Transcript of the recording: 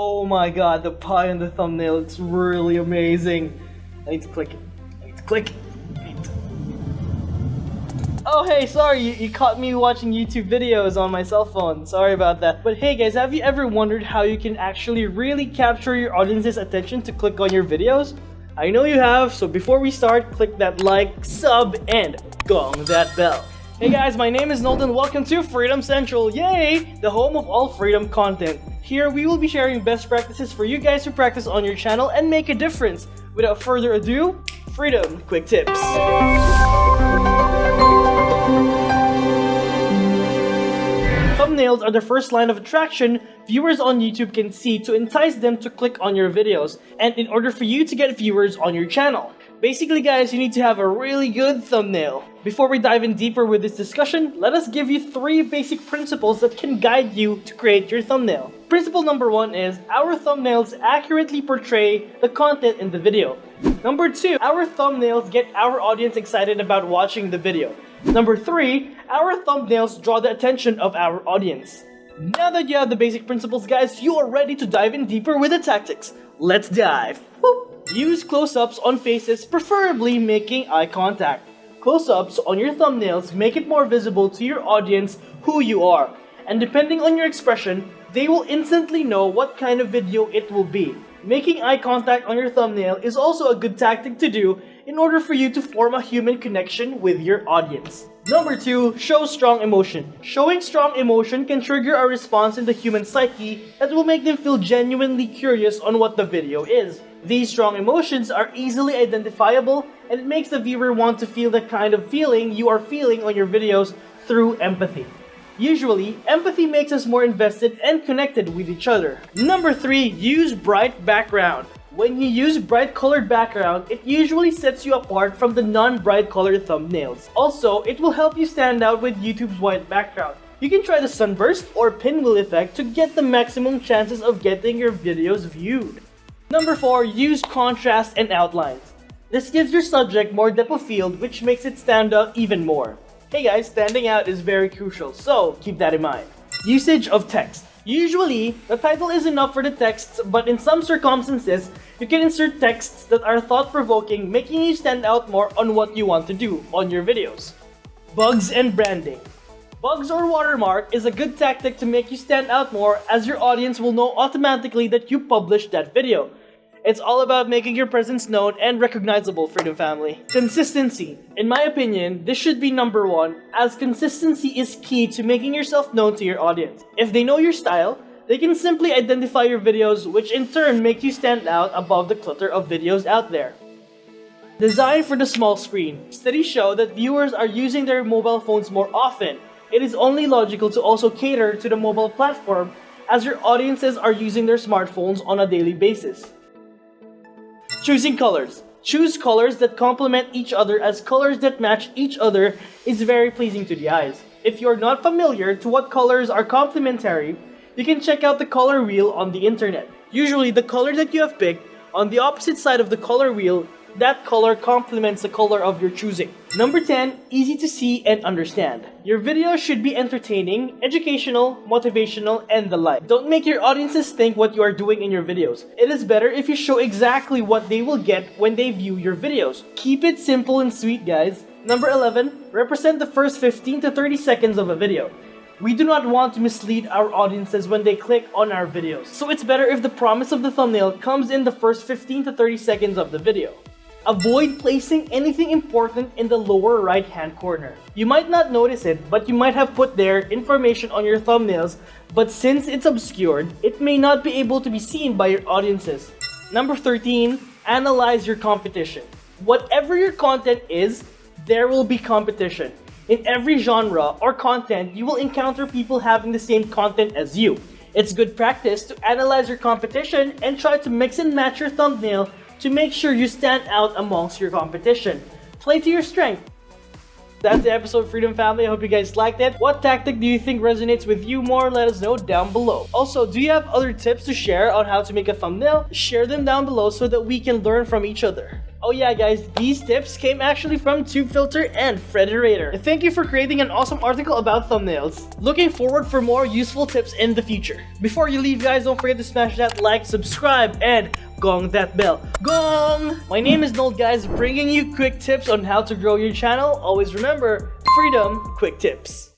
Oh my god, the pie on the thumbnail, it's really amazing. I need to click it. I need to click it. Oh hey, sorry, you, you, caught me watching YouTube videos on my cell phone. Sorry about that. But hey guys, have you ever wondered how you can actually really capture your audience's attention to click on your videos? I know you have, so before we start, click that like, sub, and gong that bell. Hey guys, my name is Nolden. Welcome to Freedom Central. Yay! The home of all freedom content. Here, we will be sharing best practices for you guys to practice on your channel and make a difference. Without further ado, Freedom Quick Tips. Thumbnails are the first line of attraction viewers on YouTube can see to entice them to click on your videos, and in order for you to get viewers on your channel. Basically guys, you need to have a really good thumbnail. Before we dive in deeper with this discussion, let us give you three basic principles that can guide you to create your thumbnail. Principle number one is our thumbnails accurately portray the content in the video. Number two, our thumbnails get our audience excited about watching the video. Number three, our thumbnails draw the attention of our audience. Now that you have the basic principles guys, you are ready to dive in deeper with the tactics. Let's dive! Use close-ups on faces, preferably making eye contact. Close-ups on your thumbnails make it more visible to your audience who you are, and depending on your expression, they will instantly know what kind of video it will be. Making eye contact on your thumbnail is also a good tactic to do in order for you to form a human connection with your audience. Number 2. Show strong emotion. Showing strong emotion can trigger a response in the human psyche that will make them feel genuinely curious on what the video is. These strong emotions are easily identifiable and it makes the viewer want to feel the kind of feeling you are feeling on your videos through empathy. Usually, empathy makes us more invested and connected with each other. Number 3. Use bright background. When you use bright colored background, it usually sets you apart from the non-bright colored thumbnails. Also, it will help you stand out with YouTube's white background. You can try the sunburst or pinwheel effect to get the maximum chances of getting your videos viewed. Number 4. Use contrast and outlines. This gives your subject more depth of field which makes it stand out even more. Hey guys, standing out is very crucial, so keep that in mind. Usage of text. Usually, the title is enough for the text, but in some circumstances, you can insert texts that are thought-provoking, making you stand out more on what you want to do on your videos. Bugs and branding. Bugs or watermark is a good tactic to make you stand out more as your audience will know automatically that you published that video. It's all about making your presence known and recognizable, Freedom Family. Consistency. In my opinion, this should be number one, as consistency is key to making yourself known to your audience. If they know your style, they can simply identify your videos, which in turn make you stand out above the clutter of videos out there. Design for the small screen. Studies show that viewers are using their mobile phones more often. It is only logical to also cater to the mobile platform as your audiences are using their smartphones on a daily basis. Choosing colors. Choose colors that complement each other as colors that match each other is very pleasing to the eyes. If you're not familiar to what colors are complementary, you can check out the color wheel on the internet. Usually the color that you have picked on the opposite side of the color wheel that color complements the color of your choosing. Number 10, easy to see and understand. Your video should be entertaining, educational, motivational, and the like. Don't make your audiences think what you are doing in your videos. It is better if you show exactly what they will get when they view your videos. Keep it simple and sweet, guys. Number 11, represent the first 15 to 30 seconds of a video. We do not want to mislead our audiences when they click on our videos. So it's better if the promise of the thumbnail comes in the first 15 to 30 seconds of the video. Avoid placing anything important in the lower right hand corner. You might not notice it, but you might have put there information on your thumbnails, but since it's obscured, it may not be able to be seen by your audiences. Number 13, analyze your competition. Whatever your content is, there will be competition. In every genre or content, you will encounter people having the same content as you. It's good practice to analyze your competition and try to mix and match your thumbnail to make sure you stand out amongst your competition. Play to your strength. That's the episode, Freedom Family. I hope you guys liked it. What tactic do you think resonates with you more? Let us know down below. Also, do you have other tips to share on how to make a thumbnail? Share them down below so that we can learn from each other. Oh yeah guys, these tips came actually from TubeFilter and Frederator. Thank you for creating an awesome article about thumbnails. Looking forward for more useful tips in the future. Before you leave guys, don't forget to smash that like, subscribe, and gong that bell. Gong! My name is Nold guys, bringing you quick tips on how to grow your channel. Always remember, freedom, quick tips.